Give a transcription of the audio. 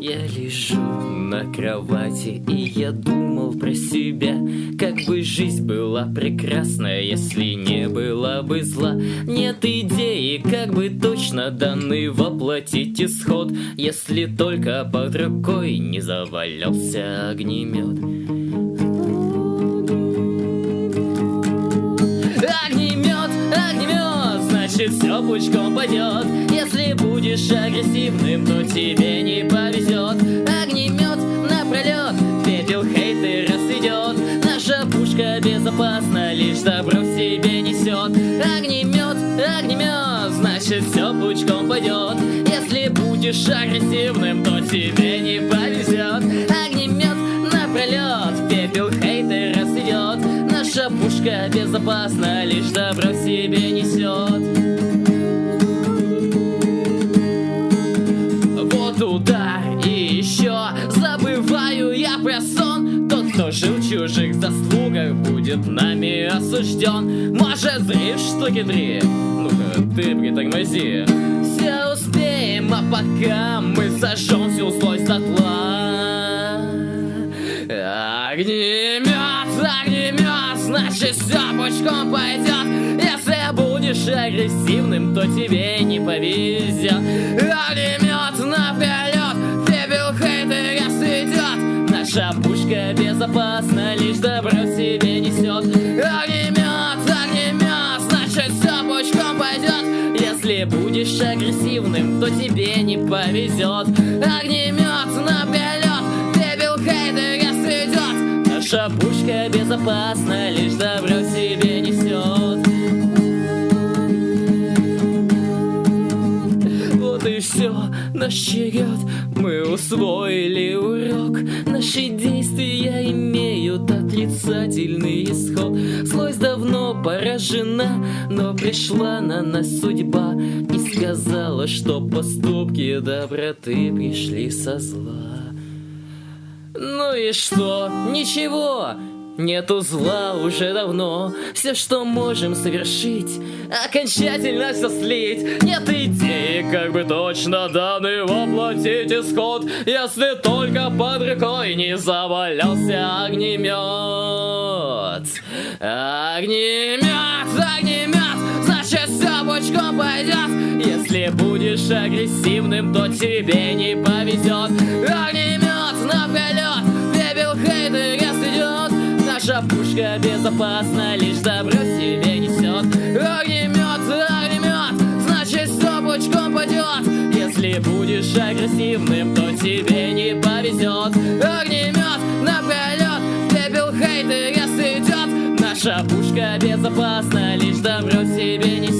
Я лежу на кровати и я думал про себя. Как бы жизнь была прекрасная, если не была бы зла. Нет идеи, как бы точно данный воплотить исход. Если только под рукой не завалялся Огнемет, все пучком пойдет Если будешь агрессивным, то тебе не повезет Огнемет напролет, пепел хейтера сведет Наша пушка безопасна, лишь добро в себе несет Огнемет, огнемет, значит все пучком пойдет Если будешь агрессивным, то тебе не повезет Огнемет напролет, Наша пушка безопасна, лишь добро в себе несет. Вот удар и еще забываю я про сон. Тот, кто жил в чужих заслугах, будет нами осужден. Может, зришь штуки три? Ну-ка, ты притормози Все успеем, а пока мы сожжем всю злость дотла. Огнемет, значит все пучком пойдет Если будешь агрессивным, то тебе не повезет Огнемет напролет, пепел хейтера светет Наша пушка безопасна, лишь добро в себе несет Огнемет, огнемет, значит все пучком пойдет Если будешь агрессивным, то тебе не повезет Огнемет напролет, светет Наша пушка безопасна, лишь добро себе несет. Вот и все, наш черед, мы усвоили урок. Наши действия имеют отрицательный исход. Злость давно поражена, но пришла на нас судьба И сказала, что поступки доброты пришли со зла ну и что? Ничего! Нету зла уже давно. Все, что можем совершить Окончательно все слить. Нет идеи, как бы точно данный воплотить исход. Если только под рукой не завалялся огнемет Огнемет, огнемет Значит все пучком пойдет Если будешь агрессивным, то тебе не повезет Огнемет пушка безопасна Лишь добро себе несет Огнемет, огнемет Значит все пучком пойдет Если будешь агрессивным, то тебе не повезет Огнемет напролет Пепел хейтера сойдет Наша пушка безопасна Лишь добро себе несет